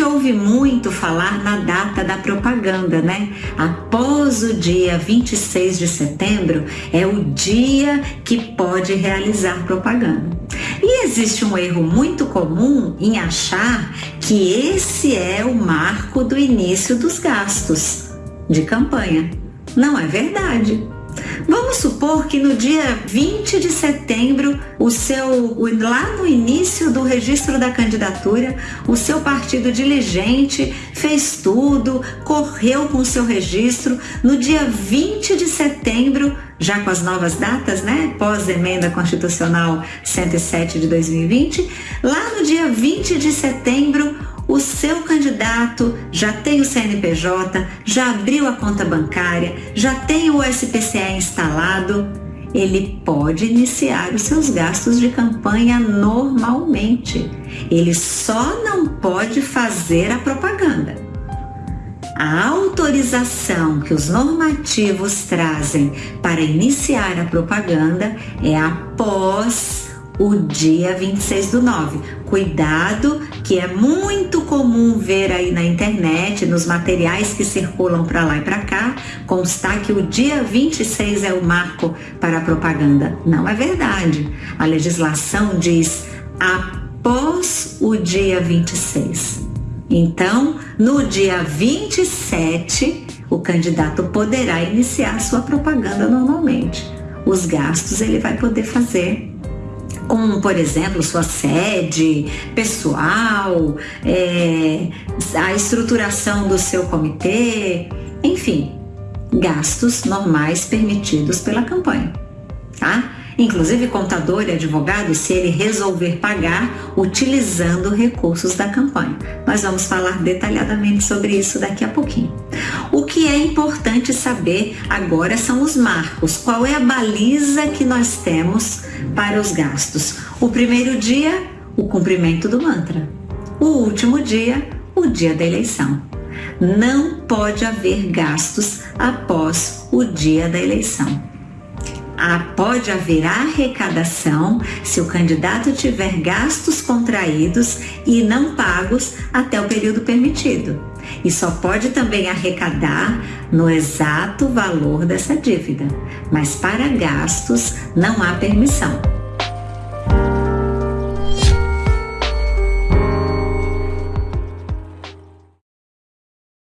ouve muito falar na data da propaganda, né? Após o dia 26 de setembro é o dia que pode realizar propaganda. E existe um erro muito comum em achar que esse é o marco do início dos gastos de campanha. Não é verdade. Vamos supor que no dia 20 de setembro, o seu lá no início do registro da candidatura, o seu partido diligente fez tudo, correu com o seu registro. No dia 20 de setembro, já com as novas datas, né, pós emenda constitucional 107 de 2020, lá no dia 20 de setembro, o seu candidato já tem o CNPJ, já abriu a conta bancária, já tem o SPCE instalado, ele pode iniciar os seus gastos de campanha normalmente. Ele só não pode fazer a propaganda. A autorização que os normativos trazem para iniciar a propaganda é após o dia 26 do 9. Cuidado, que é muito comum ver aí na internet, nos materiais que circulam para lá e para cá, constar que o dia 26 é o marco para a propaganda. Não é verdade. A legislação diz após o dia 26. Então, no dia 27, o candidato poderá iniciar sua propaganda normalmente. Os gastos ele vai poder fazer como, por exemplo, sua sede, pessoal, é, a estruturação do seu comitê, enfim, gastos normais permitidos pela campanha, tá? Inclusive contador e advogado, se ele resolver pagar utilizando recursos da campanha. Nós vamos falar detalhadamente sobre isso daqui a pouquinho. O que é importante saber agora são os marcos. Qual é a baliza que nós temos para os gastos? O primeiro dia, o cumprimento do mantra. O último dia, o dia da eleição. Não pode haver gastos após o dia da eleição. Ah, pode haver arrecadação se o candidato tiver gastos contraídos e não pagos até o período permitido e só pode também arrecadar no exato valor dessa dívida, mas para gastos não há permissão.